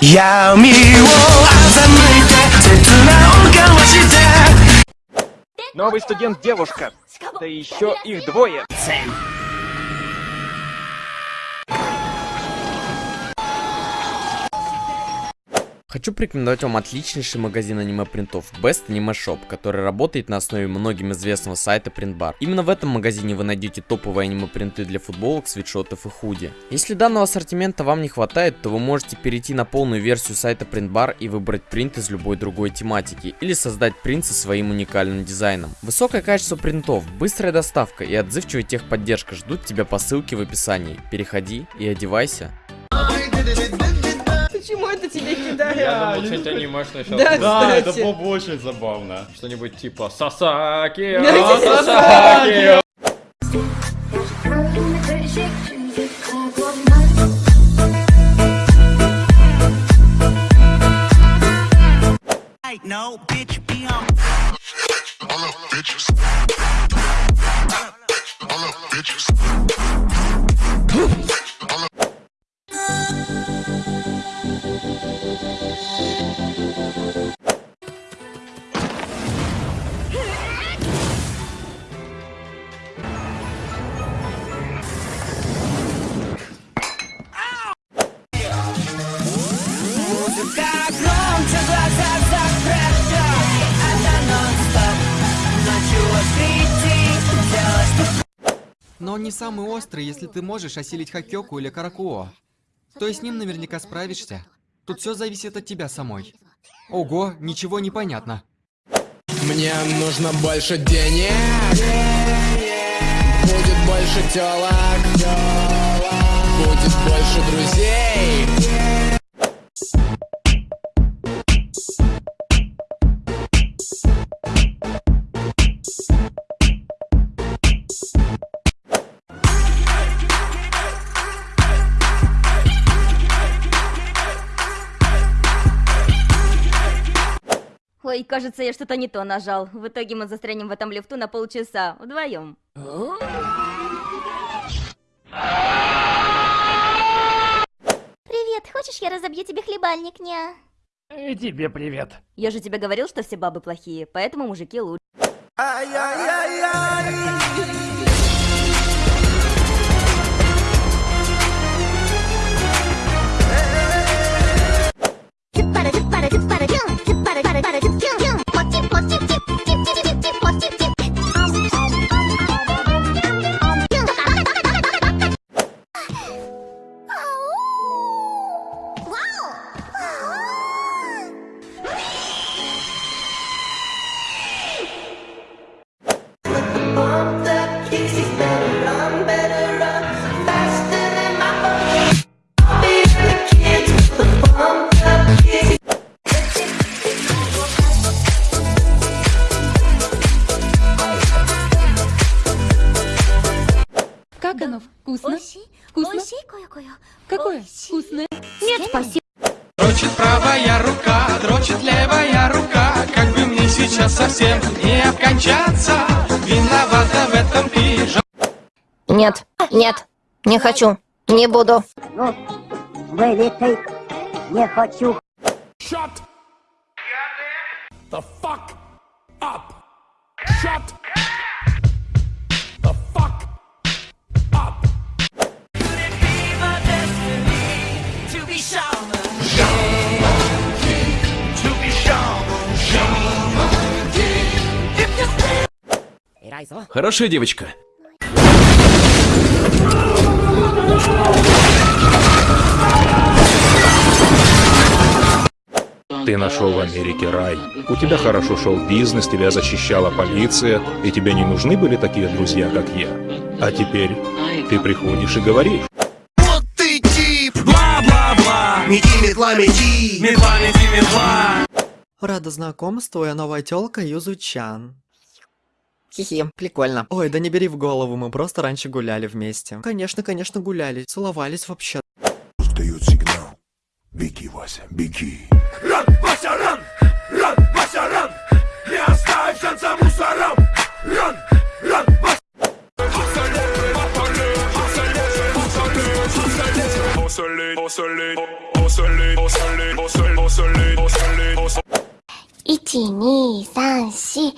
闇を欺いて切な音交わして Новый студент девушка. Да еще их двое. Хочу порекомендовать вам отличнейший магазин аниме-принтов Best Anime Shop, который работает на основе многим известного сайта Printbar. Именно в этом магазине вы найдете топовые аниме-принты для футболок, свитшотов и худи. Если данного ассортимента вам не хватает, то вы можете перейти на полную версию сайта Printbar и выбрать принт из любой другой тематики, или создать принт со своим уникальным дизайном. Высокое качество принтов, быстрая доставка и отзывчивая техподдержка ждут тебя по ссылке в описании. Переходи и одевайся. Я думал, что-нибудь анимешное сейчас. Да, Да, это было бы очень забавно. Что-нибудь типа Сасаки, Сасаки. No, bitch, be on. Но он не самый острый, если ты можешь осилить Хакёку или Каракуо. То есть с ним наверняка справишься. Тут все зависит от тебя самой. Ого, ничего не понятно. Мне нужно больше денег Будет больше телок Будет больше друзей Ой, кажется, я что-то не то нажал. В итоге мы застрянем в этом лифту на полчаса. Вдвоем. Привет, хочешь я разобью тебе хлебальник, ня? И тебе привет. Я же тебе говорил, что все бабы плохие, поэтому мужики лучше. Как оно? Вкусно? Вкусно? Какое? Вкусное? Нет, спасибо. Дрочит правая рука, дрочит левая рука Как бы мне сейчас совсем не обкончаться Виновата в этом Нет, нет, не хочу, не буду. The fuck up! Shut the fuck up! Хорошая девочка. Ты нашел в Америке рай. У тебя хорошо шел бизнес, тебя защищала полиция, и тебе не нужны были такие друзья, как я. А теперь ты приходишь и говоришь. Вот ты тип, бла-бла-бла. Мети, метла, мети. Метла, мети, метла. Рада знакомству, я новая тёлка Юзучан. Хихи, прикольно. Ой, да не бери в голову, мы просто раньше гуляли вместе. Конечно, конечно, гуляли, целовались вообще. Дают сигнал. Беги, Вася, беги. 1、2、3、4。